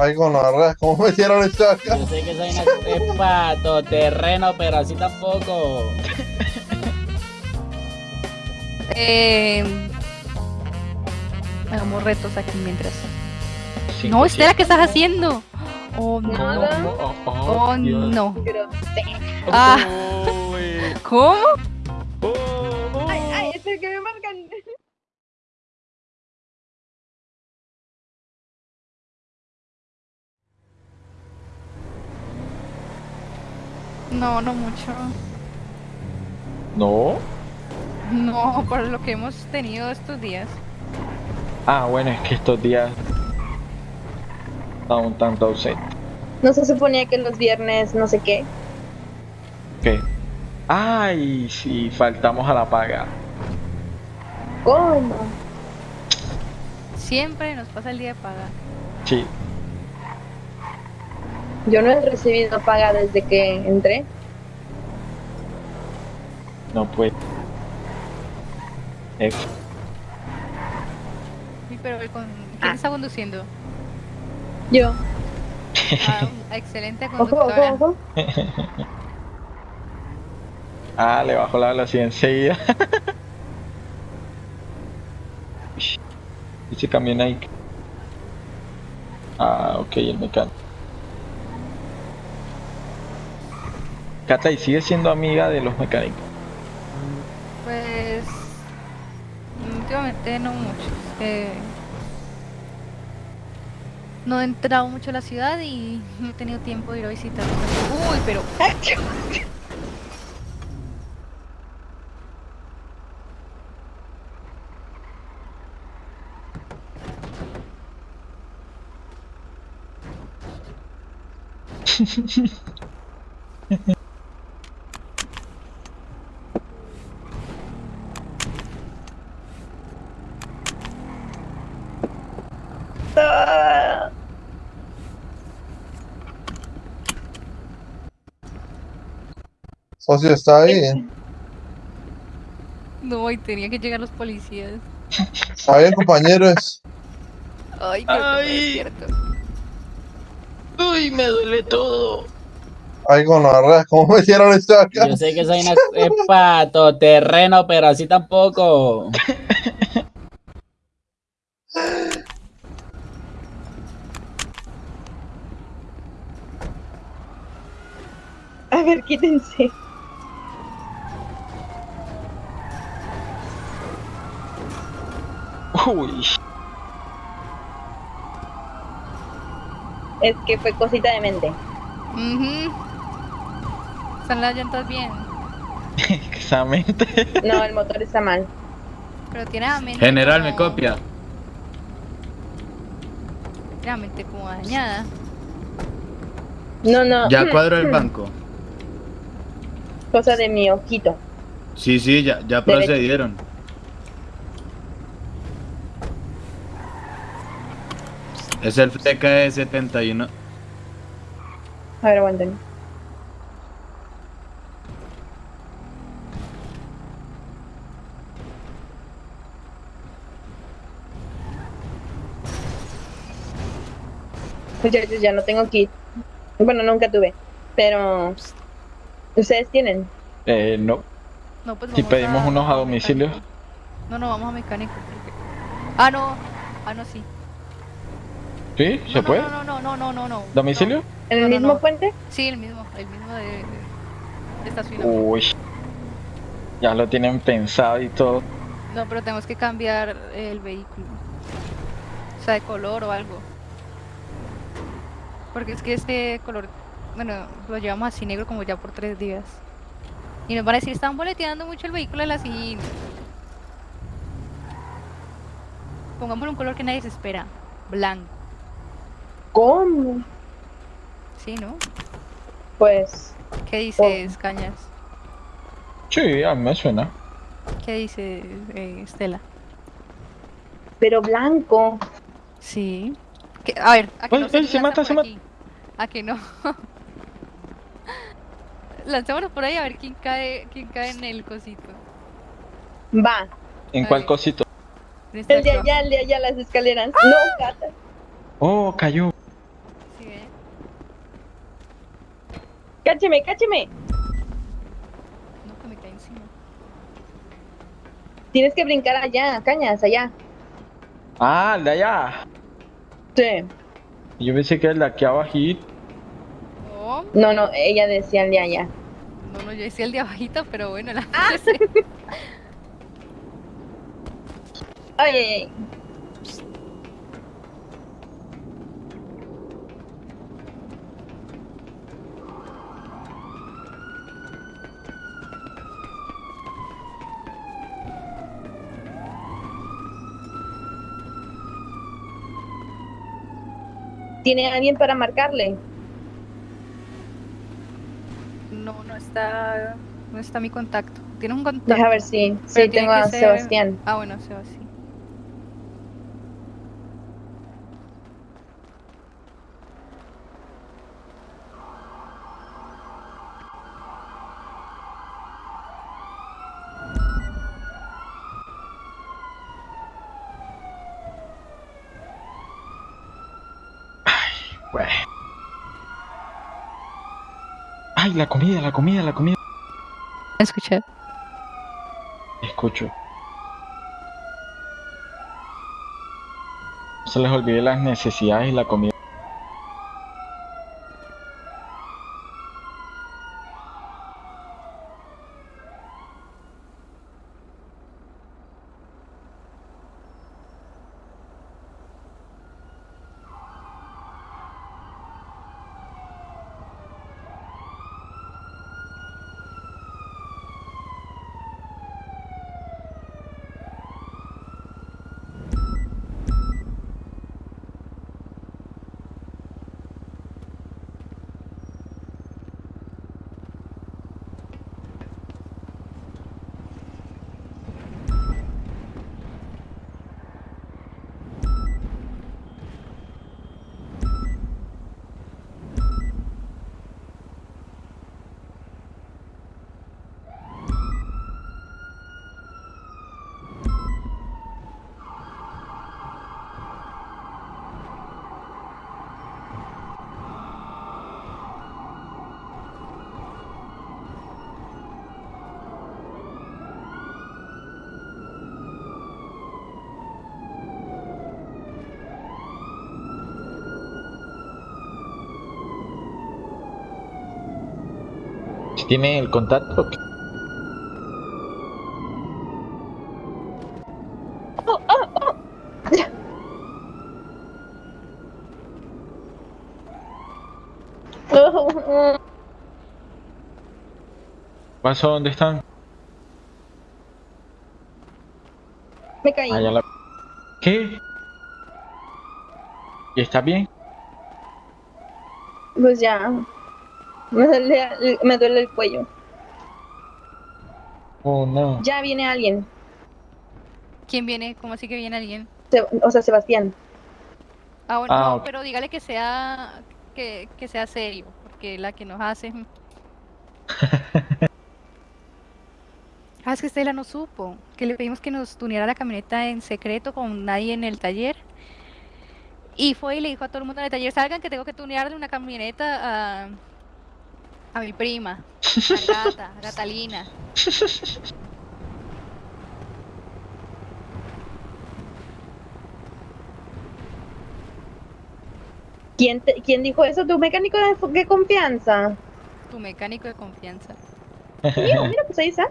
Ay, con la ¿cómo metieron esto acá? Yo sé que soy una pato terreno, pero así tampoco. Eh, hagamos retos aquí mientras. No, Estela, ¿qué estás haciendo? Oh, no. Nada. Oh, no. Grosero. Ah. ¿Cómo? No, no mucho. No. No, por lo que hemos tenido estos días. Ah, bueno, es que estos días está un tanto ausente. No se suponía que los viernes no sé qué. ¿Qué? Ay, sí, faltamos a la paga. ¿Cómo? Siempre nos pasa el día de paga. Sí. Yo no he recibido paga desde que entré. No puede. F. Sí, pero con... ¿quién Ah. está conduciendo? Yo. Ah, excelente Ojo, ojo, conductora. ojo. Ah, le bajo la velocidad enseguida. Ese camión ahí. Ah, ok, el mecánico. Cata, ¿y sigue siendo amiga de los mecánicos? Pues últimamente no mucho. eh, no he entrado mucho a la ciudad y no he tenido tiempo de ir a visitar. Uy, pero Socio está ahí. no, y tenía que llegar los policías. Está bien, compañeros. Ay, creo que me Ay. despierto. Uy, me duele todo. Ay, con la ¿cómo metieron esto acá? Yo sé que soy una pato terreno, pero así tampoco. A ver, quítense. Uy, Es que fue cosita de mente. Ujú. Están las llantas bien, exactamente. No, el motor está mal. pero tiene la mente General, me copia. tiene la mente como dañada. No, no. Ya cuadro el banco. Cosa de mi ojito. Sí, sí, ya, ya procedieron. Es el TKE 71. A ver, aguanten. Muchachos, ya no tengo kit. Bueno, nunca tuve. Pero. ¿Ustedes tienen? Eh, no. No, pues Si vamos pedimos unos a domicilio. mecánico. No, no, vamos a mecánico. porque- Ah, no. Ah, no, sí. ¿Sí? ¿Se no, puede? No, no, no, no, no, no. ¿Domicilio? ¿En el mismo no. puente? Sí, el mismo, el mismo de, de- estacionamiento. Uy. Ya lo tienen pensado y todo. No, pero tenemos que cambiar el vehículo. O sea, de color o algo. Porque es que este color, bueno, lo llevamos así negro como ya por tres días. Y nos van a decir, están boleteando mucho el vehículo de la SIN. Pongámosle un color que nadie se espera. Blanco. ¿Cómo? ¿Sí, no? Pues. ¿Qué dices, Cañas? Sí, a mí me suena. ¿Qué dice eh, Estela? Pero blanco. Sí. ¿Qué? A ver, ¿a que no se se mata, se mata. ¿A que no? Lancémonos por ahí a ver quién cae, quién cae en el cosito. Va. ¿En A cuál ver. cosito? El de allá, el de allá, las escaleras. No, gata. Oh, cayó. Cácheme, cácheme. No, que me cae encima. Tienes que brincar allá, cañas, allá. Ah, el de allá. Sí. Yo pensé que el de aquí abajito. No, No, no, ella decía el de allá. no, no, yo decía el de abajito, pero bueno, la Ay, ay, ¿Tiene alguien para marcarle? No, no está, no está mi contacto. ¿Tienes un contacto? Deja ver si, si tiene tengo a ser- Sebastián. Ah, bueno, Sebastián. Bueno. Ay, la comida, la comida, la comida. Escuché. Escucho. Se les olvide las necesidades y la comida. Tiene el contacto. ¿Pasó? ¿Dónde están? Me caí. Ah, ya la... ¿Qué? ¿Y está bien? Pues ya. Me duele, me duele el cuello. Oh, no. Ya viene alguien. ¿Quién viene? ¿Cómo así que viene alguien? Se- o sea, Sebastián. Ah, bueno, Ah, no, pero dígale que sea que, que sea serio, porque la que nos hace. ah, es que Estela no supo, que le pedimos que nos tuneara la camioneta en secreto con nadie en el taller. Y fue y le dijo a todo el mundo en el taller, salgan que tengo que tunearle una camioneta a, a mi prima, a Gata, a Catalina. ¿Quién, te- ¿Quién dijo eso? ¿Tu mecánico de, de confianza? Tu mecánico de confianza. Mira, mira, pues ahí está.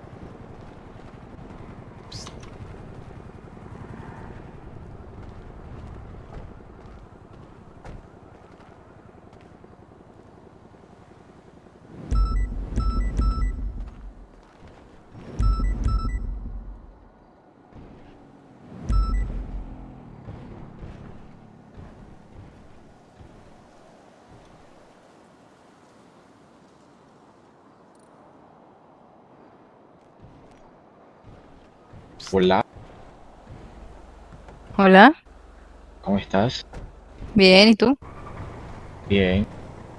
Hola, Hola. ¿cómo estás? Bien, ¿y tú? Bien.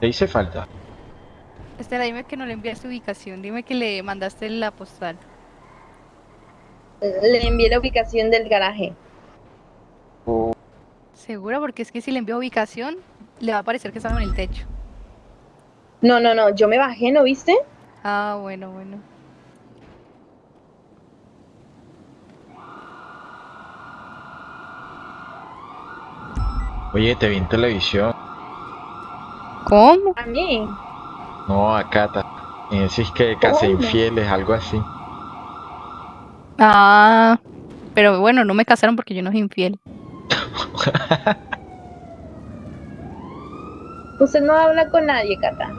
¿Te hice falta? Estela, dime que no le enviaste ubicación, dime que le mandaste la postal. Le envié la ubicación del garaje. ¿Segura? Porque es que si le envío ubicación, le va a parecer que estamos en el techo. No, no, no, yo me bajé, ¿no viste? Ah, bueno, bueno. Oye, te vi en televisión. ¿Cómo? A mí. No, a Cata. Y decís que ¿Cómo? infieles, algo así. Ah, pero bueno, no me casaron porque yo no soy infiel. Usted no habla con nadie, Cata.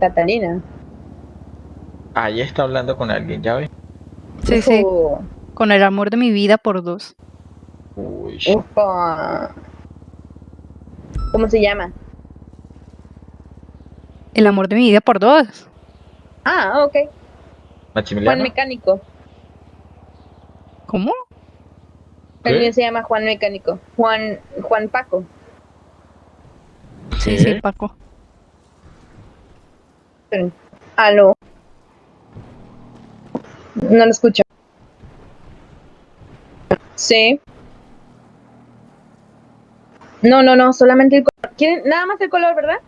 Catalina. Ahí está hablando con alguien, ¿ya ves? Sí, sí. Con el amor de mi vida por dos. Uy. Ufa. ¿Cómo se llama? El amor de mi vida por dos. Ah, ok. Juan. Mecánico. ¿Cómo? El mío se llama Juan Mecánico. Juan, Juan Paco. Sí, sí, Paco. Aló. No lo escucho. Sí. No, no, no, solamente el color. ¿Quieren nada más el color, verdad?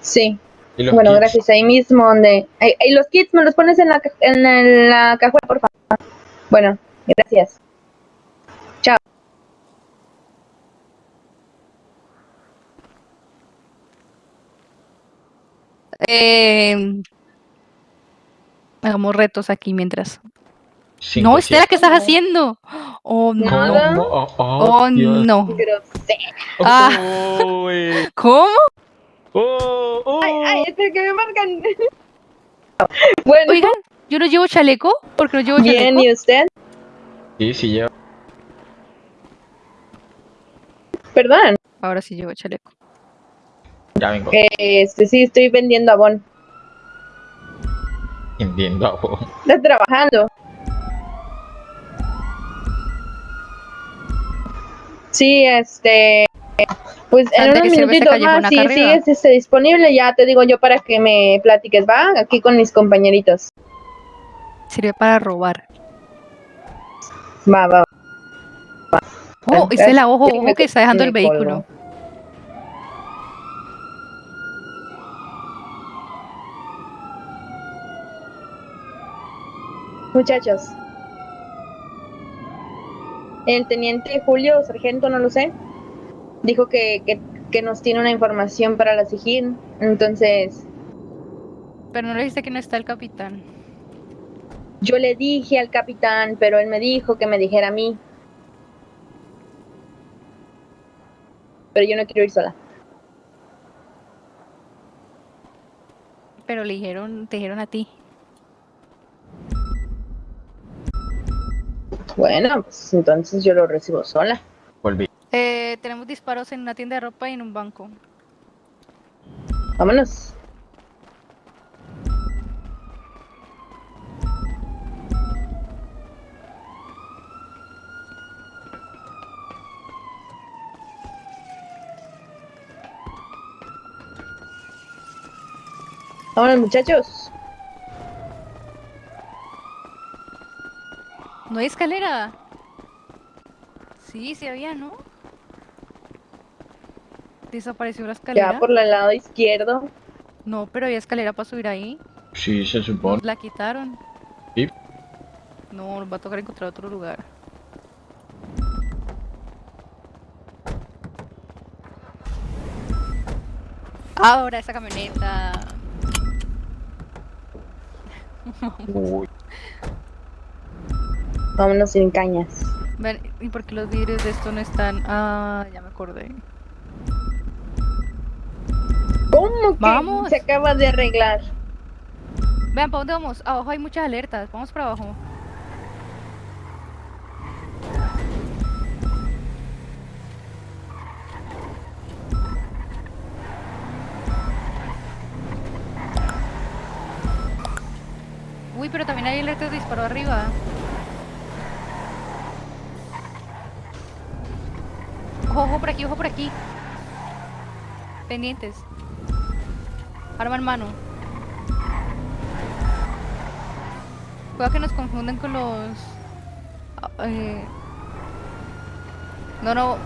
Sí. ¿Y los Bueno, kits? gracias. Ahí mismo donde... Ahí, ahí los kits me los pones en la, en el- la cajuela, por favor. Bueno, gracias. Eh, hagamos retos aquí mientras. Cinco, No, Estela. ¿qué estás haciendo? Oh, no. Nada. Oh, oh, Oh, no. Ah. ¿Cómo? Oh, oh. Ay, ay, espera que me marcan. bueno, Oigan, yo no llevo chaleco. ¿Por qué no llevo bien, chaleco? ¿y usted? Sí, sí, yo. Perdón. Ahora sí llevo chaleco. Ya vengo. Este, sí, estoy vendiendo abón. Entiendo a vos. Está trabajando. Sí, este. Pues en unos minutitos más, si sigues este, disponible, ya te digo yo para que me platiques, ¿va? Aquí con mis compañeritos. Sirve para robar. Va, va. va. Oh, Estela, ojo, Sí, me ojo que está dejando el vehículo. Muchachos. El teniente Julio, sargento, no lo sé, dijo que, que, que nos tiene una información para la SIGIN. Entonces, Pero no le dijiste que no está el capitán. yo le dije al capitán, pero él me dijo que me dijera a mí. Pero yo no quiero ir sola. Pero le dijeron, te dijeron a ti. Bueno, pues entonces yo lo recibo sola. Volví. Eh, tenemos disparos en una tienda de ropa y en un banco. Vámonos. Vámonos, muchachos. ¿No hay escalera? Sí, sí había, ¿no? ¿Desapareció la escalera? Ya por el lado izquierdo. No, pero había escalera para subir ahí. Sí, se supone. Nos la quitaron. ¿Y? No, nos va a tocar encontrar otro lugar. Ahora esa camioneta. Uy. Vámonos sin cañas. Ven, ¿y por qué los vidrios de esto no están? Ah, ya me acordé. ¿Cómo que Vamos. se acaba de arreglar? Vean, ¿para dónde vamos? Abajo hay muchas alertas. Vamos para abajo. Uy, pero también hay alertas de disparo arriba. Ojo, ojo por aquí, ojo por aquí. Pendientes. Arma en mano. Puede que nos confunden con los... ah, eh, No, no.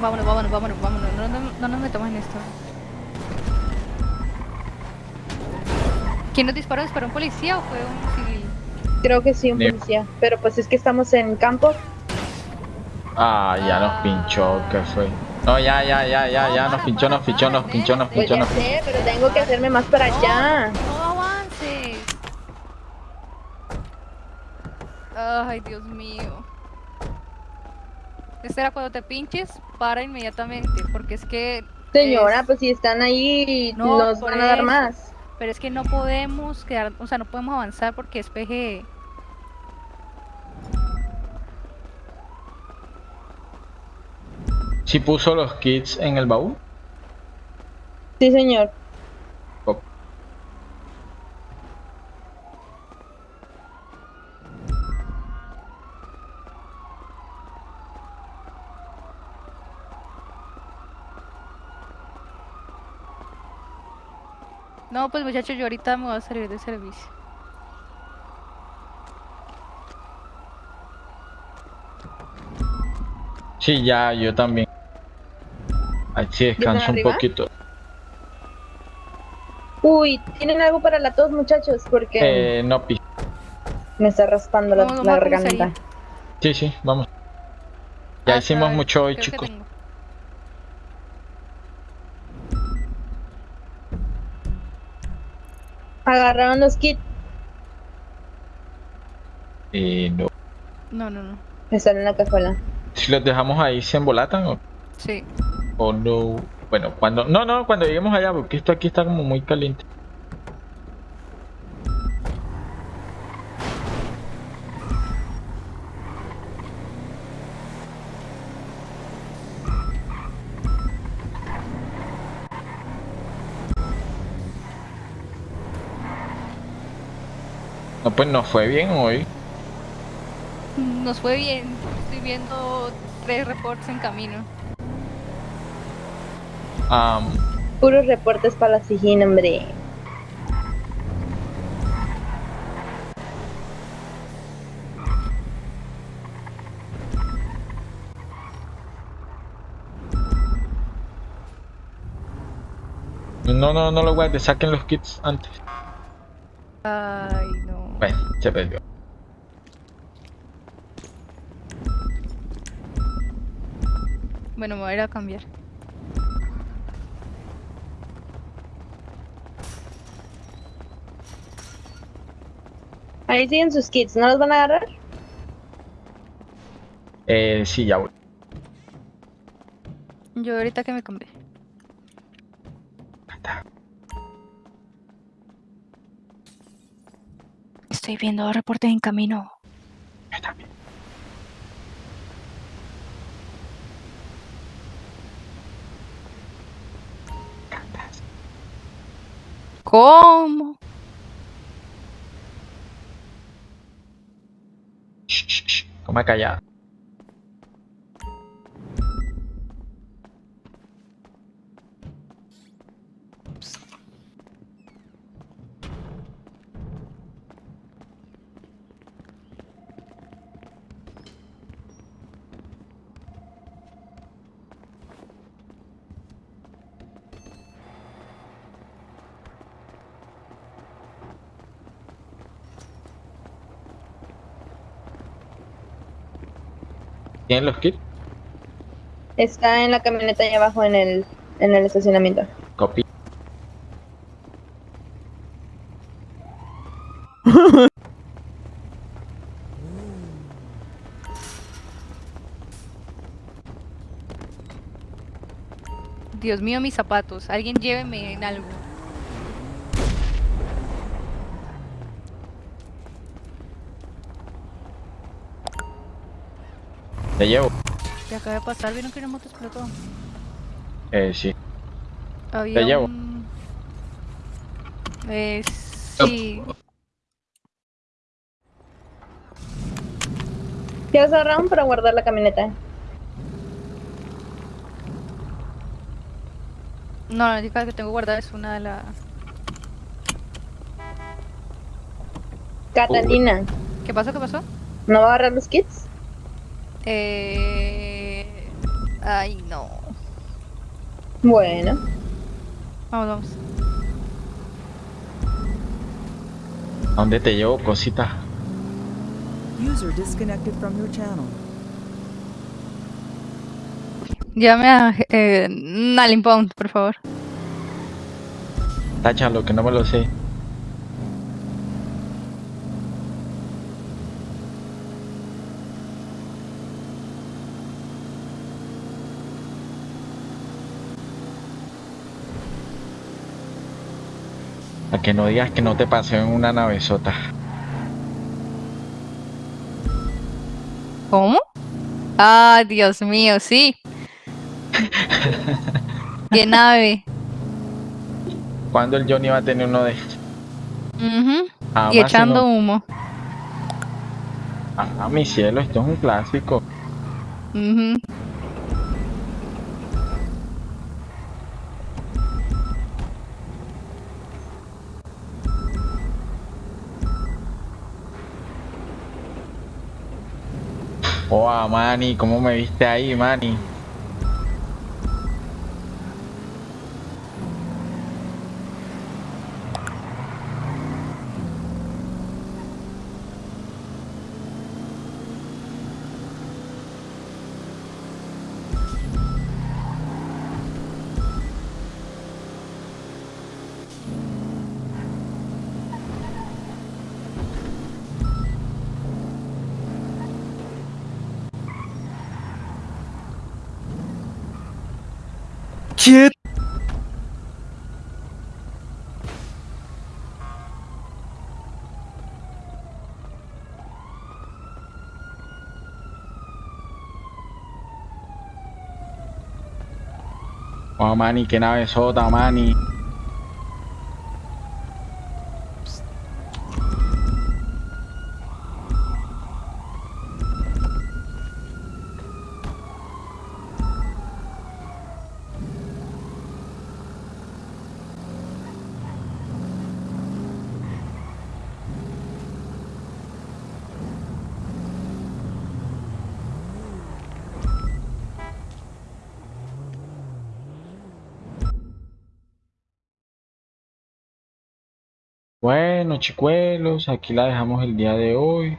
Vámonos, vámonos, vámonos, vámonos. No, no, no nos metamos en esto. ¿Quién nos disparó? ¿Disparó un policía o fue un civil? Creo que sí, un policía. Pero pues es que estamos en campo. Ah, ya nos pinchó, ¿qué fue? No, ya, ya, ya, ya, ya, nos pinchó, nos pinchó, nos pinchó, nos. Pues pinchó, ya nos sé, pero tengo que hacerme más para allá. No, avances. Ay, Dios mío. Este era cuando te pinches, para inmediatamente, porque es que... Señora, es- pues si están ahí, No, nos van a dar eso. más. Pero es que no podemos quedar, o sea, no podemos avanzar porque es PG. ¿Sí puso los kits en el baúl? Sí, señor. No, pues muchachos, yo ahorita me voy a salir de servicio. Sí, ya, yo también. Ahí sí descanso un poquito. Uy, ¿tienen algo para la tos, muchachos? Porque Eh, no, pi. me está raspando la, garganta. Sí, sí, vamos. Ya Ah, hicimos caray, mucho hoy, chicos. Agarraron los kits. Eh, no. No, no, no. Están en la cajuela. Si los dejamos ahí, ¿se embolatan o, Sí. O no? Bueno, cuando... No, no, cuando lleguemos allá, porque esto aquí está como muy caliente. No, pues nos fue bien hoy. Nos fue bien. Estoy viendo tres reportes en camino. Am, Puros reportes para la Sijín, hombre. no, no, no lo guardes, saquen los kits antes. Ay, no. Bueno, se perdió. Bueno, me voy a ir a cambiar. Ahí siguen sus kits, ¿no los van a agarrar? Eh, sí, ya voy. Yo ahorita que me cambié. Estoy viendo reportes en camino. Yo también. ¿Cómo? Shh, shh. Coma ¿Tienen los kits? Está en la camioneta allá abajo en el, en el estacionamiento. Copy. Dios mío, mis zapatos. Alguien lléveme en algo. Te llevo. ¿Qué acaba de pasar? ¿Vieron que una moto explotó? Eh, sí. Había llevo. un... Eh, sí. ¿Qué vas a agarrar para guardar la camioneta? No, la única que tengo guardada es una de la... Catalina, ¿Qué pasó? ¿Qué pasó? ¿no va a agarrar los kits? Eh... Ay, no. Bueno, Vamos, vamos. ¿A dónde te llevo, cosita? User disconnected from your channel. Llévame a eh, Nalimpound, por favor. Táchalo, que no me lo sé. A que no digas que no te pasó en una navezota. ¿Cómo? Ah, Dios mío, sí. Qué nave. ¿Cuándo el Johnny va a tener uno de estos? Jamás Y echando humo. Ah, mi cielo, esto es un clásico. Ah, Manny, ¿cómo me viste ahí, Manny? Oh, Manny, qué nave sota, Manny. Bueno, chicuelos, aquí la dejamos el día de hoy.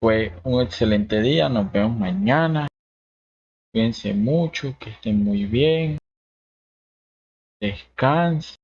Fue un excelente día, nos vemos mañana. Cuídense mucho, que estén muy bien. Descansen.